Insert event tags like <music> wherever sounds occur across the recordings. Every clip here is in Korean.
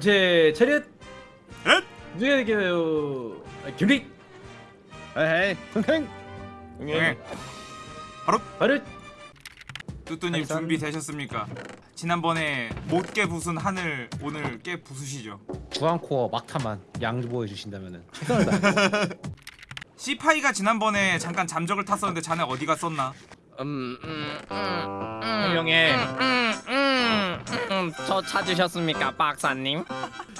전체 차렷! 넷! 누구에게요. 경리 에헤이 흥흥! 네. 바로! 뚜뚜님 알겠습니다. 준비되셨습니까? 지난번에 못 깨 부순 하늘 오늘 깨 부수시죠? 주황코어 막타만 최선을 다해 <laughs> 시파이가 지난번에 잠깐 잠적을 탔었는데 자네 어디 갔었나? 음, 음, 음, 해명해 음, 음, 음, 저 찾으셨습니까 박사님?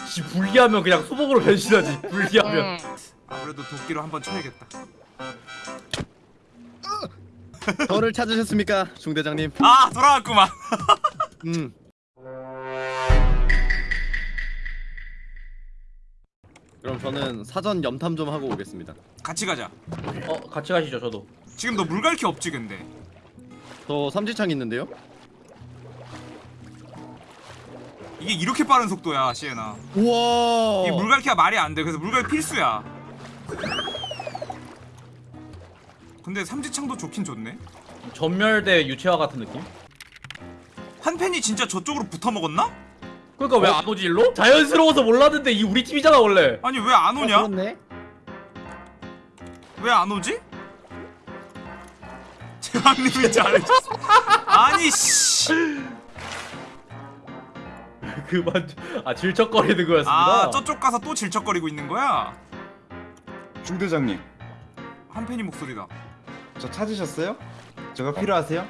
씨 불리하면 그냥 소복으로 변신하지 불리하면 음, 아무래도 도끼로 한번 쳐야겠다 저를 찾으셨습니까 중대장님? 아 돌아왔구만 <laughs> 음. 그럼 저는 사전 염탐 좀 하고 오겠습니다. 같이 가자 어 같이 가시죠 저도 지금 너 물갈퀴 없지 근데 저 삼지창 있는데요? 이게 이렇게 빠른 속도야 시에나 우와. 이 물갈퀴가 말이 안돼 그래서 물갈퀴 필수야 근데 삼지창도 좋긴 좋네 전멸대 유채화 같은 느낌? 한 팬이 진짜 저쪽으로 붙어 먹었나? 그러니까 왜 안 오지 일로? 자연스러워서 몰랐는데 이 우리 팀이잖아 원래 아니 왜 안 오냐? 그렇네 왜 안 오지? <laughs> 제왕님이 잘해줬어 아니 씨 그만 아 질척거리는 거였습니다 아 저쪽 가서 또 질척거리고 있는 거야? 중대장님, 한 팬이 목소리다 저 찾으셨어요? 제가 필요하세요?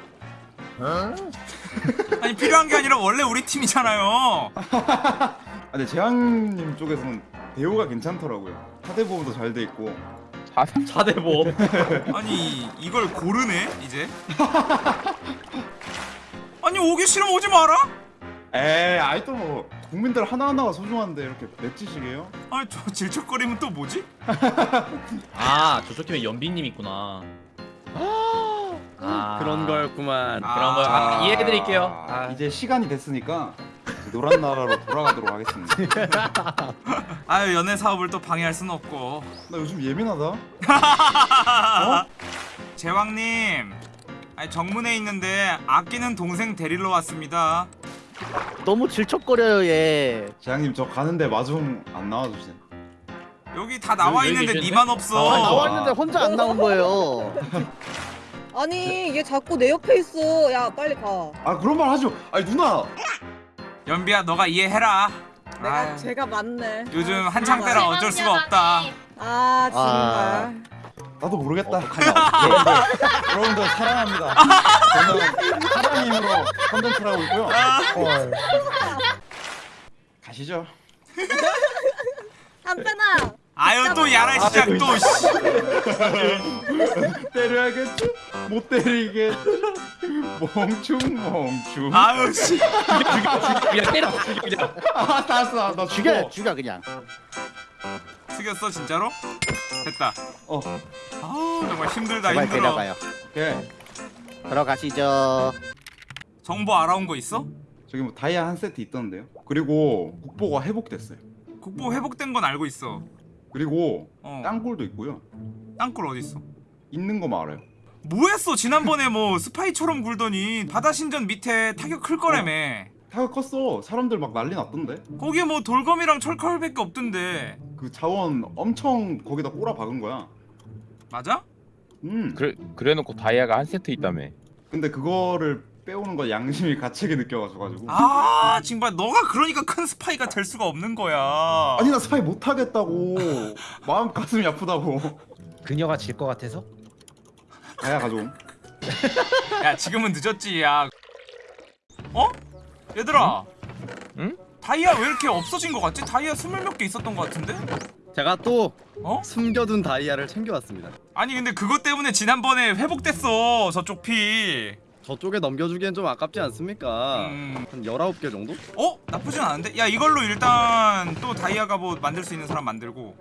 아니 필요한 게 아니라 원래 우리 팀이잖아요 아, 근데 재앙님 쪽에서는 대우가 괜찮더라고요. 사대보험도 잘 돼 있고. 자대보험 <laughs> 아니 이걸 고르네 이제 <laughs> 아니 오기 싫으면 오지 마라 에이, 아이 또 국민들 하나하나가 소중한데 이렇게 맺지시게요? 아니 저 질척거리면 또 뭐지? <laughs> 아 저쪽 팀에 연비님 있구나 <gasps> 아 그런 거였구만. 아. 그런 거 아, 이해해드릴게요 아, 이제 시간이 됐으니까 노란 나라로 돌아가도록 하겠습니다. <laughs> 아유 연애 사업을 또 방해할 수는 없고 나 요즘 예민하다. <laughs> 제왕님 아니 정문에 있는데 아끼는 동생 데리러 왔습니다 너무 질척거려요 얘. 재앙님 저 가는데 마중 안 나와주세요. 여기 다 나와 여기 있는데 계시네? 니만 없어 아, 나왔는데 혼자 안 나온 거예요. <laughs> 아니 얘 자꾸 내 옆에 있어 야 빨리 가 아 그런 말 하지 마. 아니 누나. 연비야 너가 이해해라 내가 아유, 제가 맞네 요즘 한창 때라 어쩔 수가 없다 아 정말 나도 모르겠다. 여러분들 사랑합니다. 저는 사랑 힘으로 컨텐츠를 하고 있고요. 가시죠. 한편아 아유 또 야라 시작 또 씨. 때려야겠죠? 못 때리겠죠? 멍충 멍충. 아, 아유 씨 그냥 때려 죽여 그냥 알았어. 나 죽여. 죽여 그냥. 숙였어 진짜로? 됐다 어. 정말 힘들다 제발 힘들어 데려가요. 오케이. 들어가시죠. 정보 알아온 거 있어? 저기 뭐 다이아 한 세트 있던데요. 그리고 국보가 회복됐어요. 국보 회복된 건 알고 있어 그리고 어 땅굴도 있고요. 땅굴 어딨어? 있는 거만 알아요. 뭐했어 지난번에 뭐 스파이처럼 굴더니 바다 신전 밑에 타격 클 거라며 타격 컸어. 사람들 막 난리 났던데. 거기에 뭐 돌검이랑 철칼밖에 없던데 그 자원 엄청 거기다 꼬라 박은 거야. 맞아? 음. 그래 그래놓고 다이아가 한 세트 있다며. 근데 그거를 빼오는 거 양심이 가책이 느껴가지고 가지고. 아 정말 너가 그러니까 큰 스파이가 될 수가 없는 거야 아니 나 스파이 못 하겠다고. 마음 가슴이 아프다고. 그녀가 질 것 같아서 다이아 가져옴. 야 지금은 늦었지 야 어? 얘들아 응? 다이아 왜 이렇게 없어진 거 같지? 다이아 스물 몇 개 있었던 거 같은데? 제가 또 어? 숨겨둔 다이아를 챙겨왔습니다. 아니 근데 그것 때문에 지난번에 회복됐어 저쪽 피 저쪽에 넘겨주기엔 좀 아깝지 않습니까? 음. 한 19개 정도? 어? 나쁘진 않은데? 야 이걸로 일단 또 다이아 갑옷 만들 수 있는 사람 만들고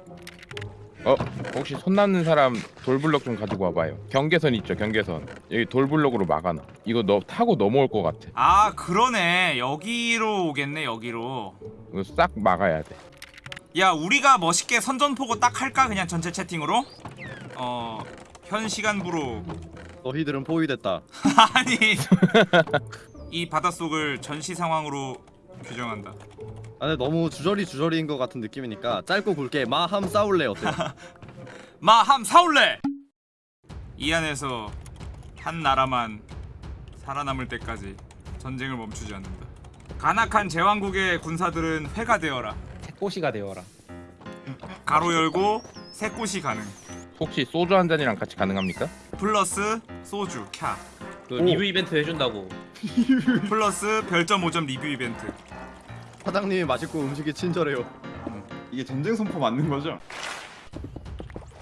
어 혹시 손 남는 사람 돌블럭 좀 가지고 와봐요. 경계선 있죠 경계선. 여기 돌블럭으로 막아놔. 이거 너 타고 넘어올 것 같아. 아 그러네 여기로 오겠네 여기로 이거 싹 막아야 돼. 야 우리가 멋있게 선전포고 딱 할까 그냥 전체 채팅으로? 어... 현 시간부로 너희들은 포위됐다. <laughs> 아니 이 바닷속을 전시 상황으로 규정한다 아 근데 너무 주저리 주저리인 것 같은 느낌이니까 짧고 굵게 마함 싸울래 어때? <laughs> 마함 사올래. 이 안에서 한 나라만 살아남을 때까지 전쟁을 멈추지 않는다. 간악한 제왕국의 군사들은 회가 되어라. 새꼬시가 되어라. 가로 열고 새꽃이 가능. 혹시 소주 한 잔이랑 같이 가능합니까? 플러스 소주 캬. 그 리뷰 이벤트 해준다고. <laughs> 플러스 별점 5점 리뷰 이벤트. 사장님이 맛있고 음식이 친절해요. 이게 전쟁 선포 맞는 거죠?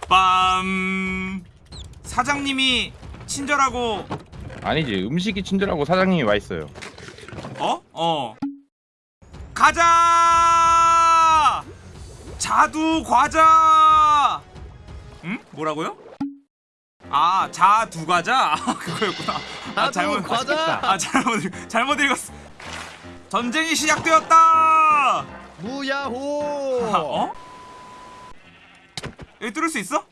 빰. 사장님이 친절하고 아니지 음식이 친절하고 사장님이 와 있어요. 어? 어. 가자! 자두 과자! 응? 뭐라고요? 아, 자두 과자? <laughs> 아, 그거였구나. 아, 자두 과자! 아, 잘못 읽- 잘못 읽었어. 전쟁이 시작되었다! 무야호! 어? 여기 뚫을 수 있어?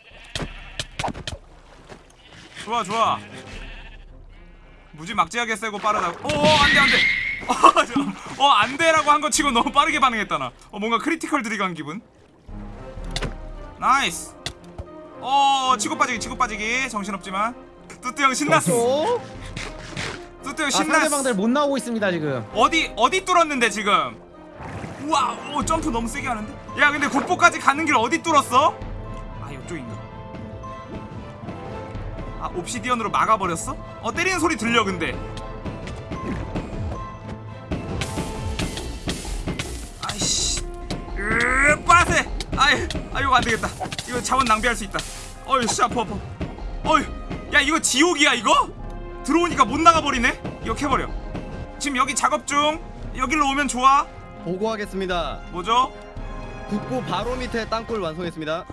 좋아 좋아 무지 막지하게 세고 빠르다고 오 안돼 안돼 어, 저- 어 안돼라고 한 거 치고 너무 빠르게 반응했다 나어 뭔가 크리티컬 들어간 기분 nice 어 치고 빠지기 치고 빠지기 정신없지만 뚜뚜 형 신났어 어? 뚜뚜 형 아, 신났어 상대방들 못 나오고 있습니다 지금. 어디 어디 뚫었는데 지금? 우와, 오 점프 너무 세게 하는데? 야, 근데 국보까지 가는 길 어디 뚫었어? 아, 이쪽인가? 아, obsidian으로 막아버렸어? 어, 때리는 소리 들려 근데. 아이, 아 이거 안 되겠다. 이거 자원 낭비할 수 있다. 어휴, 씨 아파 아파. 어휴, 야 이거 지옥이야 이거? 들어오니까 못 나가버리네. 이거 캐버려. 지금 여기 작업 중. 여기로 오면 좋아. 보고하겠습니다. 뭐죠? 국보 바로 밑에 땅굴 완성했습니다.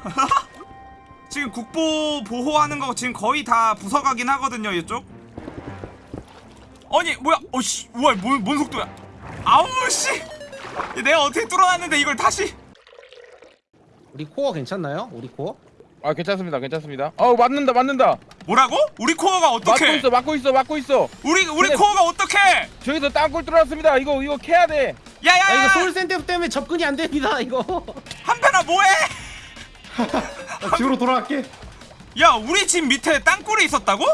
<laughs> 지금 국보 보호하는 거 지금 거의 다 부서가긴 하거든요 이쪽. 아니 뭐야? 어씨, 우와 뭔, 뭔 속도야? 아우 씨. 내가 어떻게 뚫어놨는데 이걸 다시? 우리 코어 괜찮나요? 우리 코어? 아 괜찮습니다 괜찮습니다. 어 맞는다 맞는다. 뭐라고? 우리 코어가 어떻게? 있어 막고 있어 막고 있어. 우리 우리 코어가 어떻게? 저기서 땅굴 뚫어놨습니다. 이거 이거 캐야 돼. 아 야야 야! 이거 soul sand 때문에 접근이 안 됩니다 이거. <laughs> 한편아 뭐해? 나 집으로 돌아갈게. 야 우리 집 밑에 땅굴이 있었다고?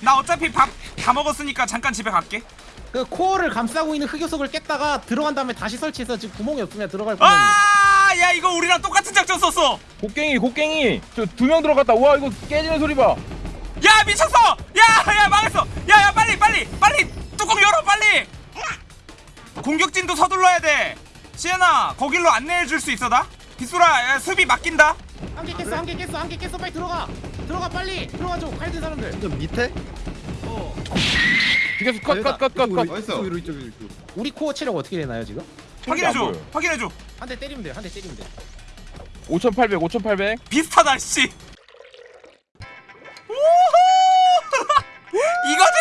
나 어차피 밥 다 먹었으니까 잠깐 집에 갈게. 그 코어를 감싸고 있는 흑요석을 깼다가 들어간 다음에 다시 설치해서 지금 구멍이 없으면 들어갈 구멍이. 아, 야 이거 우리랑 똑같은 작전 썼어. 곡괭이 곡괭이 저 두 명 들어갔다. 와 이거 깨지는 소리 봐. 야 미쳤어! 야야 망했어! 야야 빨리 빨리 빨리 뚜껑 열어 빨리! 공격진도 서둘러야 돼. 시에나 거길로 안내해 줄 수 있어 나? 빗소라 야, 수비 맡긴다. 한 개 깼어 한 개 깼어 한 개 깼어 빨리 들어가. 들어가 빨리 들어가줘 칼든 사람들. 저 밑에? 죽였어 컷컷컷컷 컷. 어딨어? 이쪽 이쪽 이쪽. 우리 코어 체력 어떻게 되나요 지금? 확인해 줘. 안 보여. 확인해 줘. 한 대 때리면 돼요 한대 때리면 돼. 5,800 5,800. 비슷하다 씨. <laughs> 이거지!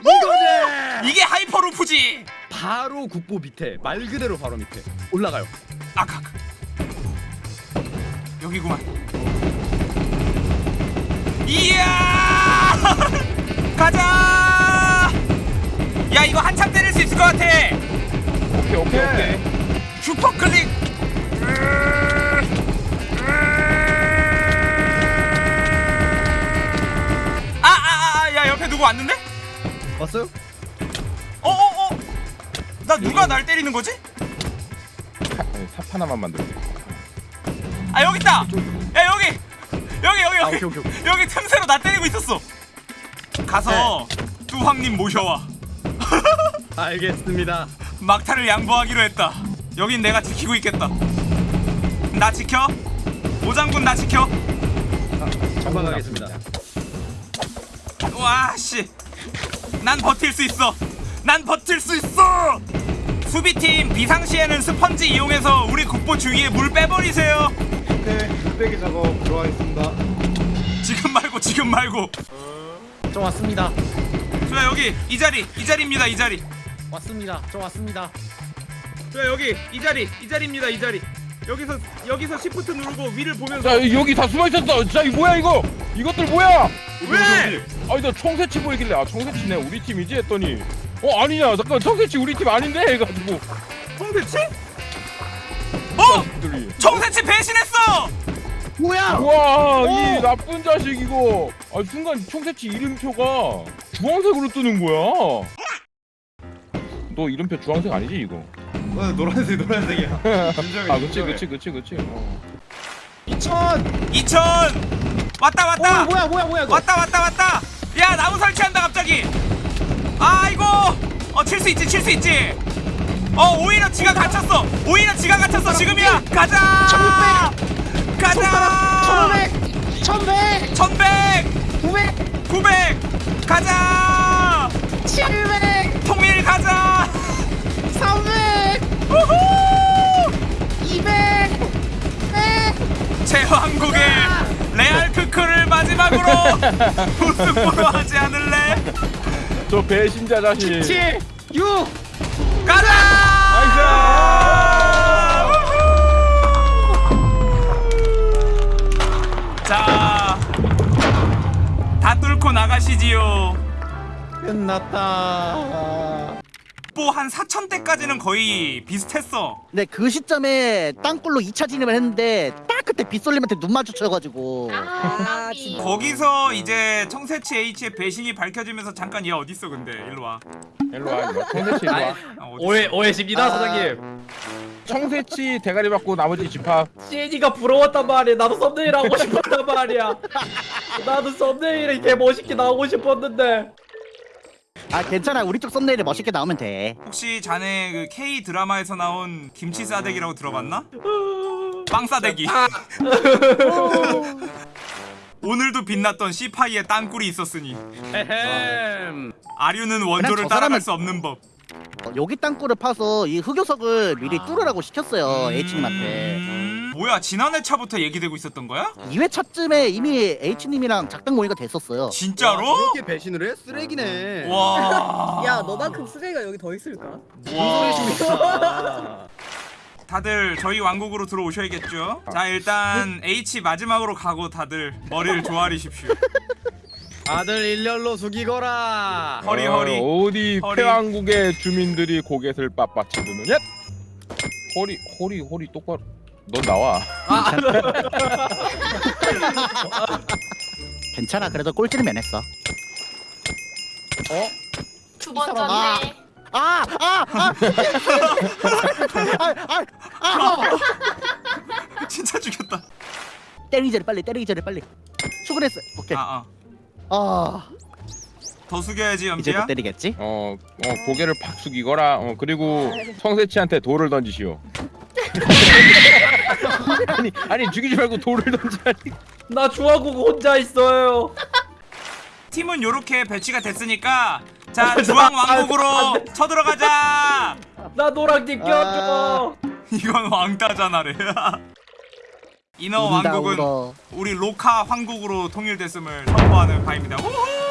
이거지! 이게 하이퍼루프지. 바로 국보 밑에 말 그대로 바로 밑에 올라가요. 아까 여기구만. 이야! <laughs> 가자! 야 이거 한참 때릴 수 있을 것 같아. 오케이 오케이. 슈퍼 클릭. 아 아 아 야 옆에 누구 왔는데? 왔어요? 어 어 어. 나 누가 날 때리는 거지? 삽 하나만 만들어. 아 여기 있다. 야 여기 여기 여기 아 여기 오케이 오케이 오케이. 여기 틈새로 나 때리고 있었어. 가서 뚜황님 모셔와. 알겠습니다. 막타를 양보하기로 했다. 여긴 내가 지키고 있겠다. 나 지켜. 오장군 나 지켜. 전방하겠습니다. 와 씨. 난 버틸 수 있어. 난 버틸 수 있어. 수비팀 비상시에는 스펀지 이용해서 우리 국보 주위에 물 빼버리세요. 네, 물 빼기 작업 들어가겠습니다. 지금 말고 지금 말고. 저 왔습니다. 자 여기 이 자리 이 자리입니다 이 자리. 왔습니다. 저 왔습니다. 자 여기 이 자리 이 자리입니다 이 자리. 여기서 여기서 시프트 누르고 위를 보면서 자 여기 다 숨어 있었어. 자 이거 뭐야 이거? 이것들 뭐야? 왜? 아니 나 청새치 보이길래 아 청새치네 우리 팀이지 했더니 어 아니냐 잠깐 청새치 우리 팀 아닌데 해가지고 청새치? 어! 청새치 배신했어! 뭐야? 우와 이 나쁜 자식 이거 아 순간 총새치 이름표가 주황색으로 뜨는 거야 너 이름표 주황색 아니지 이거 어, 노란색 노란색이야. <laughs> 인정해, 아 그치. 그치 그치 그치 어. 2000 2000! 왔다 왔다! 어 뭐야 뭐야 뭐야 이거 왔다 왔다 왔다! 야 나무 설치한다 갑자기! 아이고! 어칠 수 있지 칠 수 있지! 어 오히려 지가 갇혔어! 오히려 지가 갇혔어 지금이야! 가자! 가자! 1500 1100 1100! 900 900! 가자! 700 통일 가자! 300 우후! 200 제왕국의 레알 크크를 마지막으로 <laughs> 우승으로 하지 않을래? 저 배신자 자식 7 6 가자! 우후! 자, 다 뚫고 나가시지요. 끝났다 뽀한 4천 대까지는 거의 비슷했어. 네, 그 시점에 땅굴로 2차 진입을 했는데 딱 그때 빗솔님한테 눈 마주쳐가지고 아 진짜 거기서 이제 청새치 H의 배신이 밝혀지면서 잠깐 얘 어딨어 근데 일로 와. 일로 와 일로 와 청새치 일로 와 어, 어딨어? 오해 오해십니다 아. 사장님. 청새치 대가리 받고 나머지 집합 시애니가 부러웠단 말이야. 나도 썸네일 하고 싶었단 말이야. 나도 썸네일에 개 멋있게 나오고 싶었는데. 아 괜찮아 우리 쪽 썸네일에 멋있게 나오면 돼 혹시 자네 그 K 드라마에서 나온 김치 싸대기라고 들어봤나? 빵 싸대기. <laughs> 오늘도 빛났던 C 파이의 땅굴이 있었으니 에헴. 아류는 원조를 따라갈 사람은- 수 없는 법. 어, 여기 땅굴을 파서 이 흑요석을 미리 뚫으라고 시켰어요 H님한테 음, 뭐야 지난해 차부터 얘기되고 있었던 거야? 2회차쯤에 이미 H님이랑 작당 모의가 됐었어요 진짜로? 그렇게 배신을 해? 쓰레기네. 와. 야 너만큼 쓰레기가 여기 더 있을까? 와. <laughs> 다들 저희 왕국으로 들어오셔야겠죠? 자 일단 H 마지막으로 가고 다들 머리를 조아리십시오. <laughs> 아들 일렬로 숙이거라. 허리 어, 허리. 어디 허리. 폐왕국의 주민들이 고개를 빳빳이 드느냐 허리 허리 허리 똑바로 넌 나와 <laughs> 괜찮아 그래도 꼴찌는 면했어 두 번 아. 졌네. 아! 아! 아! 아! 아! 아! <laughs> 진짜 죽였다. 때리기 전에 빨리 때리기 전에 빨리 출근했어 오케이 아, 아. 아 더 숙여야지 이제 염지야. 또 때리겠지? 어, 어 고개를 팍 숙이거라 어 그리고 청새치한테 돌을 던지시오 <laughs> <laughs> 아니 아니 죽이지 말고 돌을 던지라니 나 중화국 혼자 있어요. 팀은 요렇게 배치가 됐으니까 자 주황 왕국으로 쳐들어가자. 나 노랑님 껴줘. 이건 왕따잖아래. <laughs> 인어 왕국은. 우리 로카 황국으로 통일됐음을 선포하는 바입니다. 우후!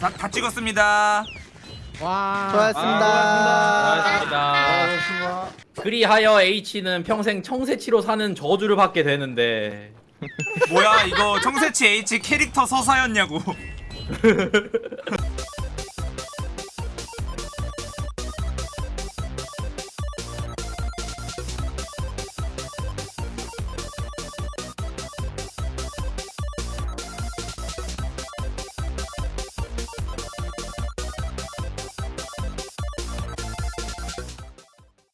다, 다 찍었습니다. 와 수고하셨습니다 고맙습니다. 그리하여 H는 평생 청새치로 사는 저주를 받게 되는데 뭐야 이거 청새치 H 캐릭터 서사였냐고. <laughs>